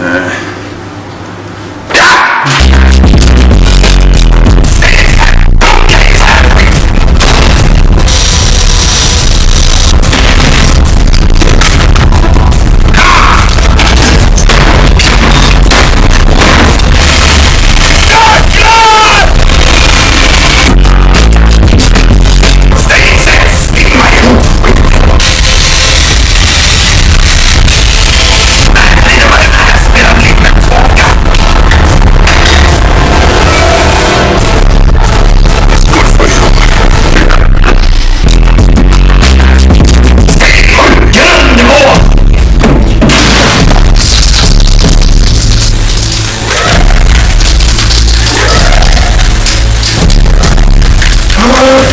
Uh, Lord.